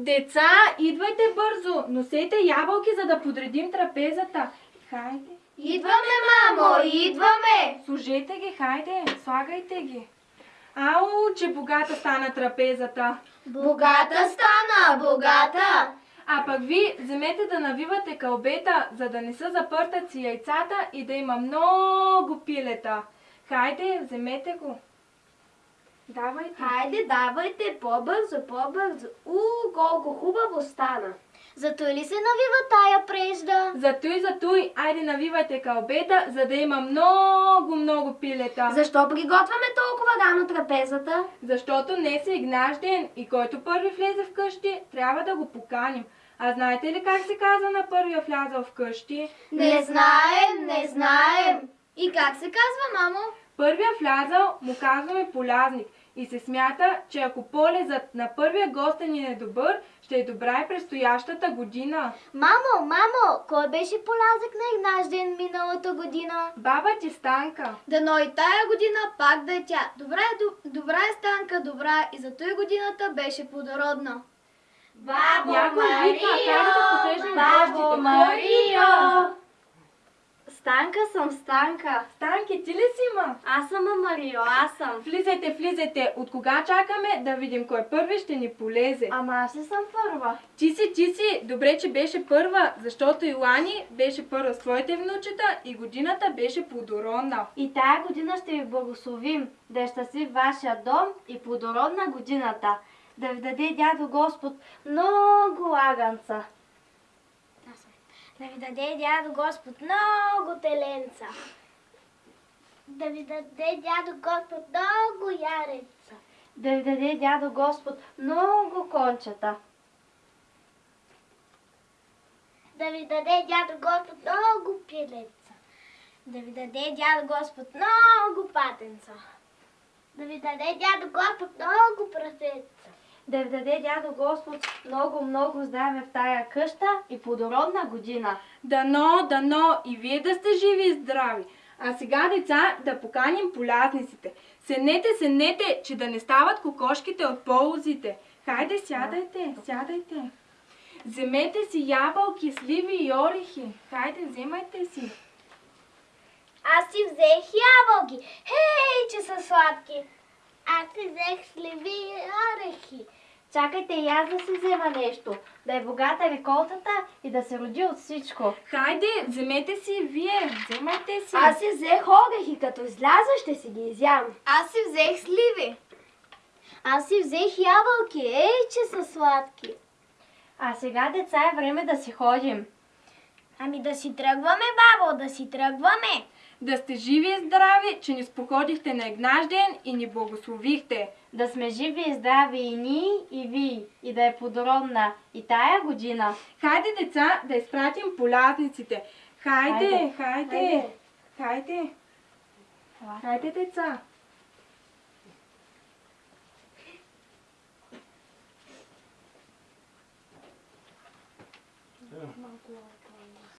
Деца, идвайте бързо, носете ябълки, за да подредим трапезата. Хайде. Идваме, мамо, идваме! Служете ги, хайде, слагайте ги. Ау, че богата стана трапезата. Богата стана, богата! А пък ви вземете да навивате кълбета, за да не са запъртаци яйцата и да има много пилета. Хайде, вземете го. Давайте. Хайде, давайте по-бързо, по-бързо. У, колко хубаво стана! Зато ли се навива тая прежда? Затуй, затуй, айде навивайте кълбета, за да има много, много пилета. Защо приготвяме толкова рано трапезата? Защото днес е Игнаш ден и който първи влезе в къщи, трябва да го поканим. А знаете ли как се казва на първия влязъл в къщи? Не знаем, не знаем. И как се казва, мамо? Първия влязъл му казваме полязник и се смята, че ако полезът на първия гостен е добър, ще е добра и предстоящата година. Мамо, мамо, кой беше полязък на Игнаш ден миналата година? Баба ти Станка. Дано и тая година пак да е тя. Добра е, добра е станка, добра и зато и годината беше плодородна. Бабо Някой вика, хайде да Бабо. Марио! Станка съм, Станка. Станки, ти ли си ма? Аз съм Марио, аз съм. Влизайте, влизайте. От кога чакаме да видим кой първи ще ни полезе? Ама аз ли съм първа? Ти си, ти си. Добре, че беше първа, защото Илани беше първа с твоите внучета и годината беше плодородна. И тая година ще ви благословим, да е щастлив вашия дом и плодородна годината. Да ви даде дядо Господ много лаганца. Да ви даде дядо Господ много теленца. Да ви даде дядо Господ много яреца. Да ви даде дядо Господ много кончета. Да ви даде дядо Господ много пилеца. Да ви даде дядо Господ много патенца. Да ви даде дядо Господ много прасеца. Да ви даде дядо Господ много, много здраве в тая къща и плодородна година. Дано, дано и вие да сте живи и здрави. А сега, деца, да поканим полязниците. Седнете, седнете, че да не стават кокошките от полозите. Хайде, сядайте, сядайте. Вземете си ябълки, сливи и орехи. Хайде, вземайте си. Аз си взех ябълки. Хей, че са сладки. Аз си взех сливи и орехи. Чакайте и аз да си взема нещо, да е богата реколтата и да се роди от всичко. Хайде, вземете си и вие. Вземайте си. Аз си взех орехи, като изляза ще си ги изям. Аз си взех сливи. Аз си взех ябълки. Ей, че са сладки. А сега, деца, е време да си ходим. Ами да си тръгваме, бабо, да си тръгваме. Да сте живи и здрави, че ни споходихте на Игнаш ден и ни благословихте. Да сме живи и здрави и ние, и ви, и да е плодородна и тая година. Хайде, деца, да изпратим полязниците. Хайде, хайде, Хайде. хайде. Хайде, деца.